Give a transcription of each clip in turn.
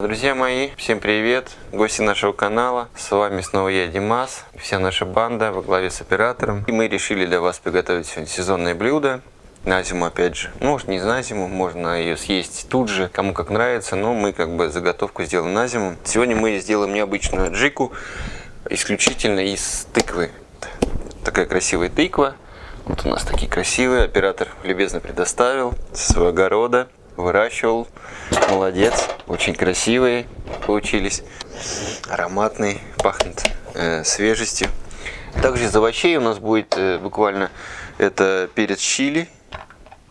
Друзья мои, всем привет! Гости нашего канала. С вами снова я, Димас, вся наша банда во главе с оператором. И мы решили для вас приготовить сегодня сезонное блюдо. На зиму, опять же. Может, не на зиму, можно ее съесть тут же, кому как нравится, но мы как бы заготовку сделаем на зиму. Сегодня мы сделаем необычную джику, исключительно из тыквы. Такая красивая тыква. Вот у нас такие красивые, оператор любезно предоставил со своего огорода, выращивал. Молодец, очень красивые получились, ароматные, пахнут э, свежестью. Также из овощей у нас будет э, буквально это перец чили,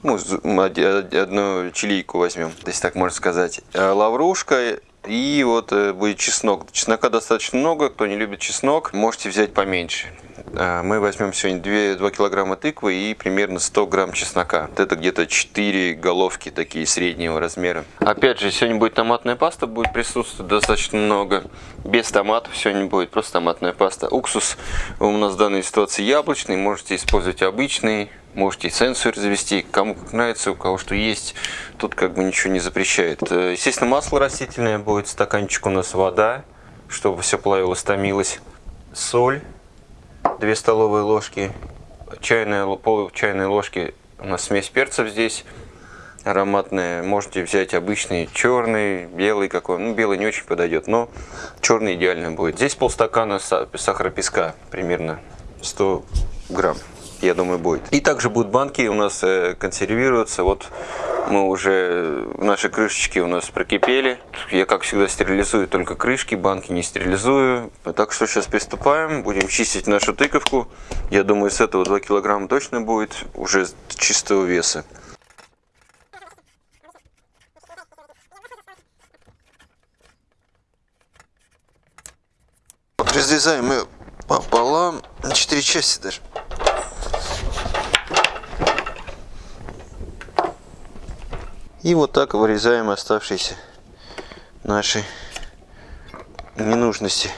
ну, одну чилийку возьмем, если так можно сказать, а лаврушка и вот э, будет чеснок. Чеснока достаточно много, кто не любит чеснок, можете взять поменьше. А, мы возьмем сегодня 2, 2 килограмма тыквы и примерно 100 грамм чеснока. Это где-то 4 головки такие среднего размера. Опять же, сегодня будет томатная паста, будет присутствовать достаточно много. Без томатов сегодня будет просто томатная паста. Уксус у нас в данной ситуации яблочный, можете использовать обычный. Можете сенсор завести, кому как нравится, у кого что есть. Тут как бы ничего не запрещает. Э, естественно, масло растительное будет, стаканчик у нас вода, чтобы все плавилось, томилось. Соль 2 столовые ложки, чайная, пол чайной ложки у нас смесь перцев здесь ароматная. Можете взять обычный черный, белый какой. Ну, белый не очень подойдет, но черный идеально будет. Здесь полстакана сахара песка, примерно 100 грамм я думаю, будет. И также будут банки у нас э, консервироваться. Вот мы уже, наши крышечки у нас прокипели. Я, как всегда, стерилизую только крышки, банки не стерилизую. Так что сейчас приступаем, будем чистить нашу тыковку. Я думаю, с этого 2 килограмма точно будет уже чистого веса. Разрезаем ее пополам, на 4 части даже. И вот так вырезаем оставшиеся наши ненужности.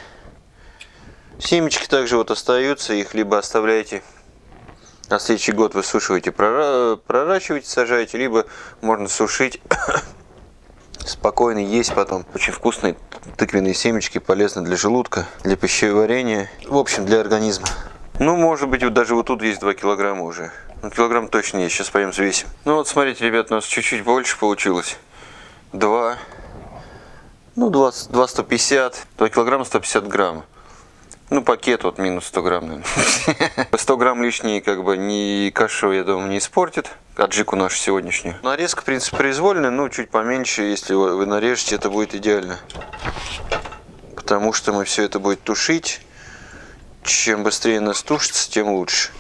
Семечки также вот остаются, их либо оставляете на следующий год высушиваете, проращиваете, сажаете, либо можно сушить, спокойно есть потом. Очень вкусные тыквенные семечки, полезны для желудка, для пищеварения, в общем, для организма. Ну, может быть, вот даже вот тут есть 2 килограмма уже. Ну, килограмм точно есть. Сейчас пойдем взвесим. Ну, вот смотрите, ребят, у нас чуть-чуть больше получилось. 2. Ну, 20, 2 150. 2 килограмма 150 грамм. Ну, пакет вот минус 100 грамм, наверное. 100 грамм лишние, как бы, ни кашу, я думаю, не испортит. Аджику нашу сегодняшнюю. Нарезка, в принципе, произвольная, но чуть поменьше. Если вы нарежете, это будет идеально. Потому что мы все это будет тушить. Чем быстрее нас тушится, тем лучше.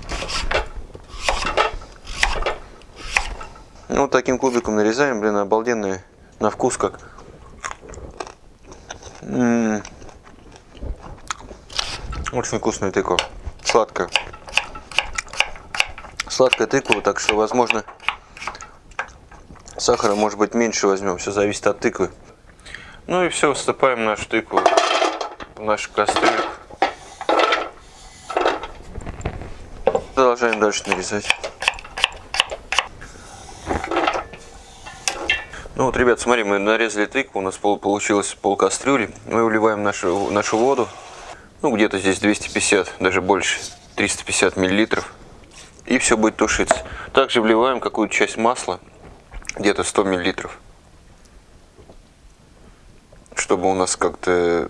Ну, вот таким кубиком нарезаем, блин, обалденные на вкус как. М -м -м. Очень вкусная тыква, сладкая. Сладкая тыква, так что, возможно, сахара может быть меньше возьмем, все зависит от тыквы. Ну и все, всыпаем нашу тыкву в нашу кастрюльку. Продолжаем дальше нарезать. Ну вот, ребят, смотри, мы нарезали тыкву, у нас получилось пол кастрюли. Мы выливаем нашу, нашу воду, ну где-то здесь 250, даже больше, 350 миллилитров. И все будет тушиться. Также вливаем какую-то часть масла, где-то 100 миллилитров. Чтобы у нас как-то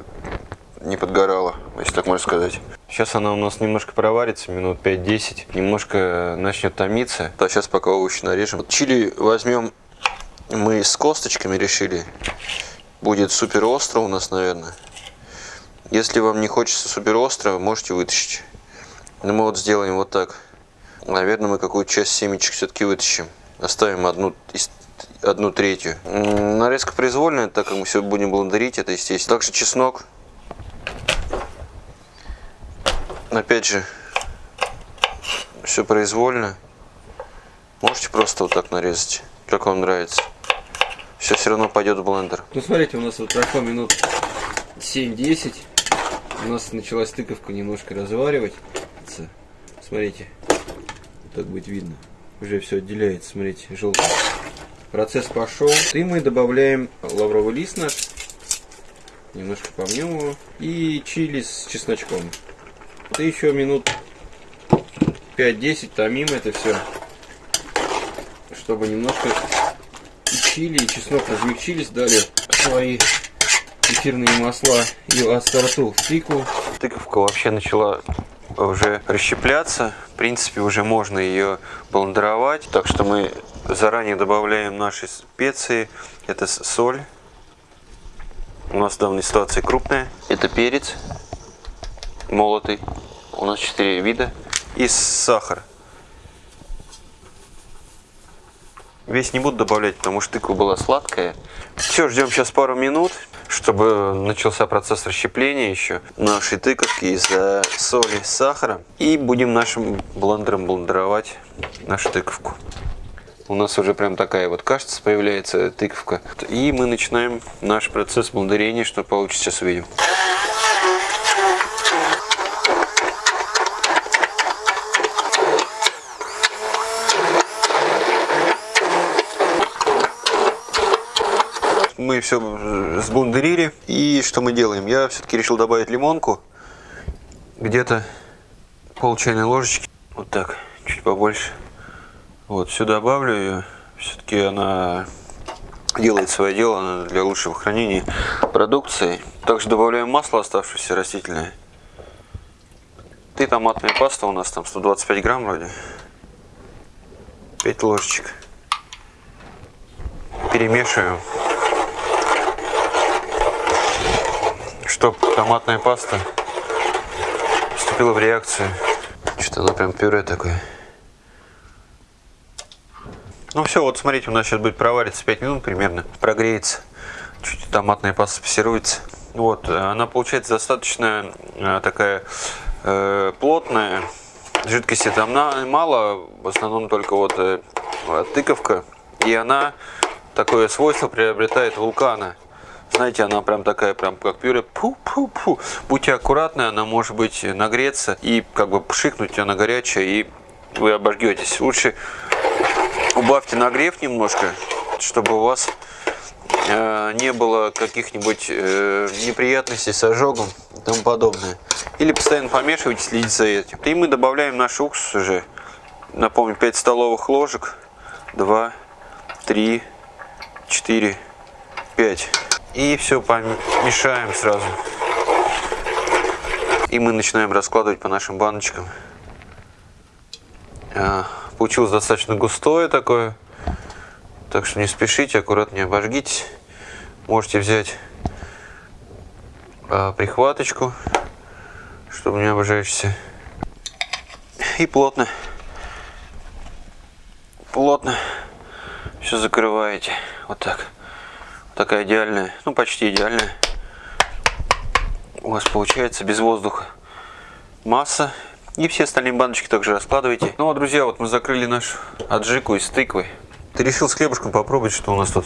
не подгорало, если так можно сказать. Сейчас она у нас немножко проварится, минут 5-10, немножко начнет томиться. Да, сейчас пока овощи нарежем. Чили возьмем мы с косточками решили. Будет супер остро у нас, наверное. Если вам не хочется супер остро, можете вытащить. Но мы вот сделаем вот так. Наверное, мы какую-то часть семечек все-таки вытащим. Оставим одну, одну третью. Нарезка произвольная, так как мы все будем блендерить, это естественно. Также чеснок. Опять же, все произвольно. Можете просто вот так нарезать, как вам нравится все все равно пойдет в блендер. Ну смотрите, у нас вот прошло минут 7-10. У нас началась тыковка немножко разваривать. Смотрите, так будет видно. Уже все отделяется, смотрите, желтый. Процесс пошел. И мы добавляем лавровый лист наш. Немножко помнем его. И чили с чесночком. И еще минут 5-10 томим это все. Чтобы немножко чили, и чеснок размягчились, дали свои эфирные масла и ассорту в тыкву. Тыковка вообще начала уже расщепляться. В принципе, уже можно ее блендеровать. Так что мы заранее добавляем наши специи. Это соль. У нас в данной ситуации крупная. Это перец молотый. У нас 4 вида. И сахар. Весь не буду добавлять, потому что тыква была сладкая. Все, ждем сейчас пару минут, чтобы начался процесс расщепления еще нашей тыковки из-за соли, сахара. И будем нашим блендером блендеровать нашу тыковку. У нас уже прям такая вот кашица появляется, тыковка. И мы начинаем наш процесс блендерения, что получится, сейчас увидим. Мы все сбундерили. И что мы делаем? Я все-таки решил добавить лимонку. Где-то пол чайной ложечки. Вот так, чуть побольше. Вот, все добавлю ее. Все-таки она делает свое дело для лучшего хранения продукции. Также добавляем масло оставшееся растительное. И томатная паста у нас там 125 грамм вроде. 5 ложечек. Перемешиваем. Чтобы томатная паста вступила в реакцию. Что-то она прям пюре такое. Ну все, вот смотрите, у нас сейчас будет провариться 5 минут примерно, прогреется. Чуть томатная паста спассируется. Вот, она получается достаточно э, такая э, плотная. Жидкости там мало, в основном только вот э, тыковка. И она такое свойство приобретает вулкана. Знаете, она прям такая, прям как пюре. Пу-пу-пу. Будьте аккуратны, она может быть нагреться и как бы пшикнуть она горячая, и вы обожгетесь. Лучше убавьте нагрев немножко, чтобы у вас э, не было каких-нибудь э, неприятностей с ожогом и тому подобное. Или постоянно помешивайте, следите за этим. И мы добавляем наш уксус уже. Напомню, 5 столовых ложек. 2, 3, 4, 5. И все помешаем сразу. И мы начинаем раскладывать по нашим баночкам. А, получилось достаточно густое такое. Так что не спешите, аккуратнее обожгитесь. Можете взять а, прихваточку, чтобы не обжечься. И плотно, плотно все закрываете. Вот так такая идеальная, ну почти идеальная. У вас получается без воздуха масса. И все остальные баночки также раскладывайте. Ну а, друзья, вот мы закрыли нашу аджику из тыквы. Ты решил с хлебушком попробовать, что у нас тут.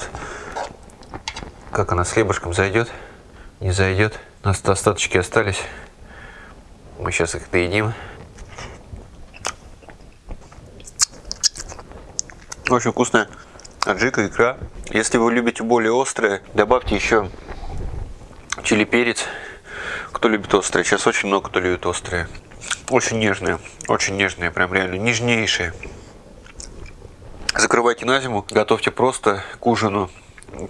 Как она с хлебушком зайдет? Не зайдет. У нас остаточки остались. Мы сейчас их доедим. Очень вкусная аджика, икра. Если вы любите более острые, добавьте еще чили перец. Кто любит острые, сейчас очень много кто любит острые. Очень нежные, очень нежные, прям реально нежнейшие. Закрывайте на зиму, готовьте просто к ужину.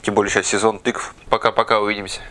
Тем более сейчас сезон тыкв. Пока-пока, увидимся.